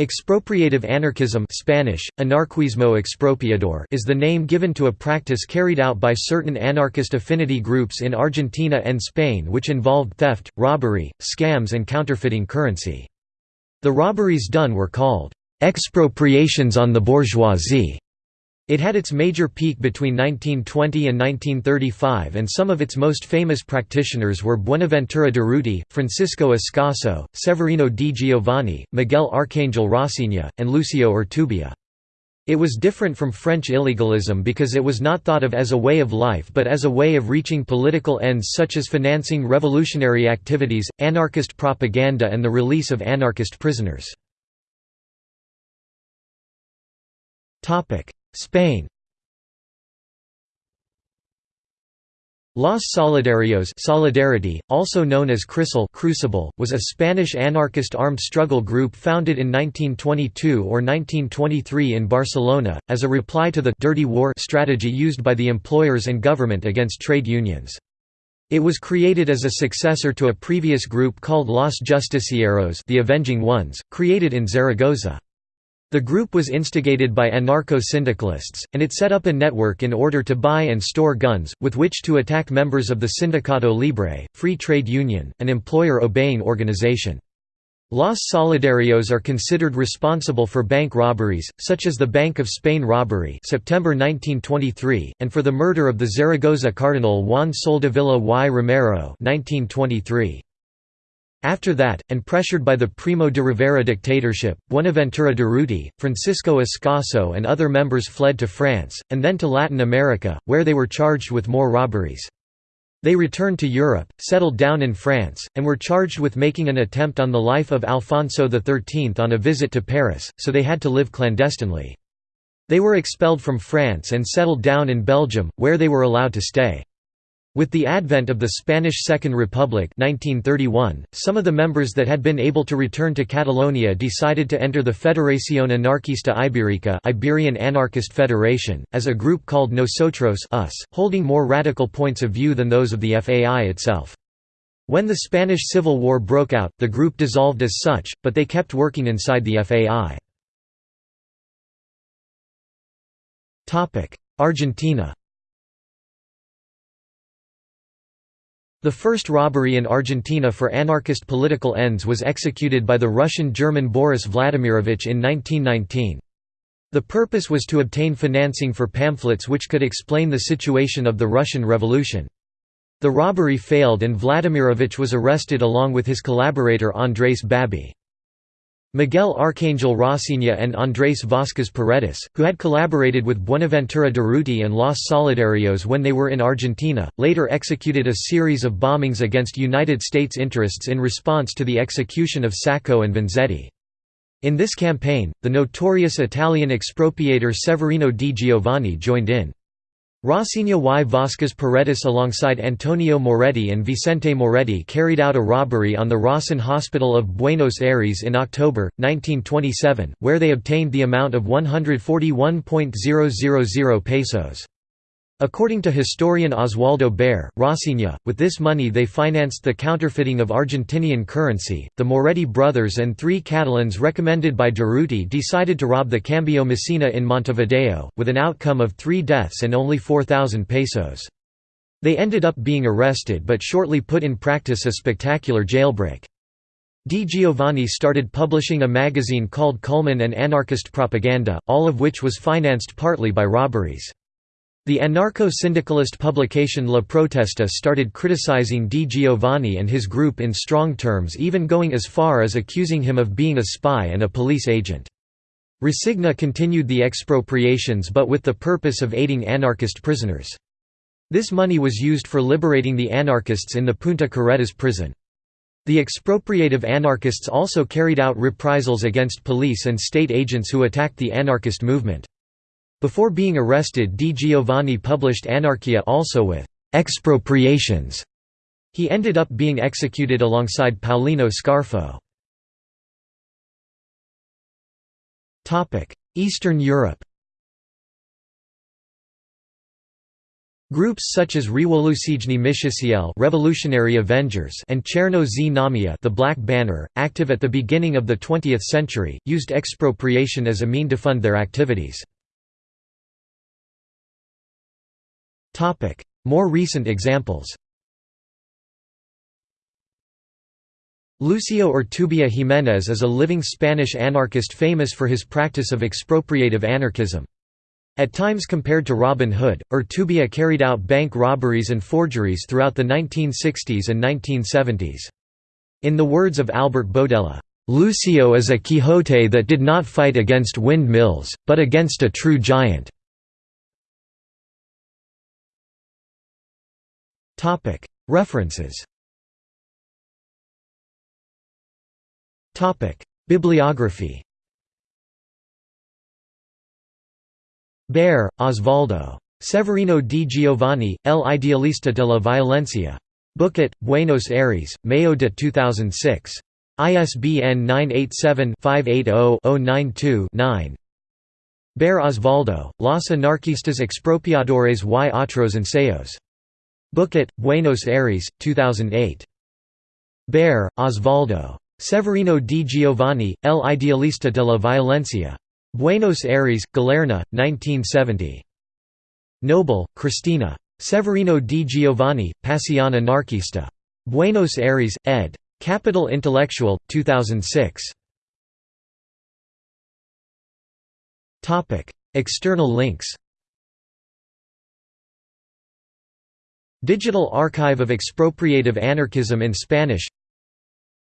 Expropriative anarchism Spanish, anarquismo expropiador is the name given to a practice carried out by certain anarchist affinity groups in Argentina and Spain which involved theft, robbery, scams and counterfeiting currency. The robberies done were called «expropriations on the bourgeoisie» It had its major peak between 1920 and 1935 and some of its most famous practitioners were Buenaventura Durruti, Francisco Ascaso, Severino di Giovanni, Miguel Arcangel Roscigna, and Lucio Urtubia. It was different from French illegalism because it was not thought of as a way of life but as a way of reaching political ends such as financing revolutionary activities, anarchist propaganda and the release of anarchist prisoners. Spain Los Solidarios Solidarity, also known as Crisol Crucible, was a Spanish anarchist armed struggle group founded in 1922 or 1923 in Barcelona, as a reply to the «dirty war» strategy used by the employers and government against trade unions. It was created as a successor to a previous group called Los Justicieros the Avenging Ones, created in Zaragoza. The group was instigated by anarcho-syndicalists, and it set up a network in order to buy and store guns, with which to attack members of the Sindicato Libre, free trade union, an employer-obeying organization. Los Solidarios are considered responsible for bank robberies, such as the Bank of Spain robbery September 1923, and for the murder of the Zaragoza Cardinal Juan Soldevilla y Romero 1923. After that, and pressured by the Primo de Rivera dictatorship, Buenaventura Durruti, Francisco Ascaso and other members fled to France, and then to Latin America, where they were charged with more robberies. They returned to Europe, settled down in France, and were charged with making an attempt on the life of Alfonso XIII on a visit to Paris, so they had to live clandestinely. They were expelled from France and settled down in Belgium, where they were allowed to stay. With the advent of the Spanish Second Republic 1931, some of the members that had been able to return to Catalonia decided to enter the Federación Anarquista Ibérica Iberian Anarchist Federation, as a group called Nosotros us, holding more radical points of view than those of the FAI itself. When the Spanish Civil War broke out, the group dissolved as such, but they kept working inside the FAI. Argentina The first robbery in Argentina for anarchist political ends was executed by the Russian-German Boris Vladimirovich in 1919. The purpose was to obtain financing for pamphlets which could explain the situation of the Russian Revolution. The robbery failed and Vladimirovich was arrested along with his collaborator Andrés Babby. Miguel Arcangel Roscigna and Andrés Vázquez Paredes, who had collaborated with Buenaventura Durruti and Los Solidarios when they were in Argentina, later executed a series of bombings against United States interests in response to the execution of Sacco and Vanzetti. In this campaign, the notorious Italian expropriator Severino di Giovanni joined in. Roscigna y Vázquez Paredes alongside Antonio Moretti and Vicente Moretti carried out a robbery on the Rawson Hospital of Buenos Aires in October, 1927, where they obtained the amount of 141.000 pesos. According to historian Osvaldo Bayer, Roscigna, with this money they financed the counterfeiting of Argentinian currency. The Moretti brothers and three Catalans recommended by Durruti decided to rob the Cambio Messina in Montevideo, with an outcome of three deaths and only 4,000 pesos. They ended up being arrested but shortly put in practice a spectacular jailbreak. Di Giovanni started publishing a magazine called Culmine and Anarchist Propaganda, all of which was financed partly by robberies. The anarcho-syndicalist publication La Protesta started criticizing Di Giovanni and his group in strong terms even going as far as accusing him of being a spy and a police agent. Roscigna continued the expropriations but with the purpose of aiding anarchist prisoners. This money was used for liberating the anarchists in the Punta Carretas prison. The expropriative anarchists also carried out reprisals against police and state agents who attacked the anarchist movement. Before being arrested Di Giovanni published Anarchia also with «expropriations». He ended up being executed alongside Paulino Scarfo. Eastern Europe Groups such as Rewolucyjni Mściciele Revolutionary Avengers and Cherno Znamia the Black Banner, active at the beginning of the 20th century, used expropriation as a mean to fund their activities. More recent examples Lucio Urtubia Jiménez is a living Spanish anarchist famous for his practice of expropriative anarchism. At times compared to Robin Hood, Urtubia carried out bank robberies and forgeries throughout the 1960s and 1970s. In the words of Albert Boadella, "...Lucio is a Quixote that did not fight against windmills, but against a true giant." References Bibliography Bayer, Osvaldo. Severino di Giovanni, El Idealista de la Violencia. Booket, Buenos Aires, Mayo de 2006. ISBN 987-580-092-9 Bayer Osvaldo, Los Anarquistas Expropiadores y Otros Ensayos. Booket, Buenos Aires, 2008. Bayer, Osvaldo. Severino di Giovanni, El Idealista de la Violencia. Buenos Aires, Galerna, 1970. Noble, Cristina. Severino di Giovanni, Pasión Anarquista. Buenos Aires, ed. Capital Intellectual, 2006. External links Digital Archive of Expropriative Anarchism in Spanish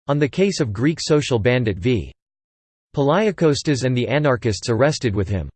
On the case of Greek social bandit v. Palaiokostas and the anarchists arrested with him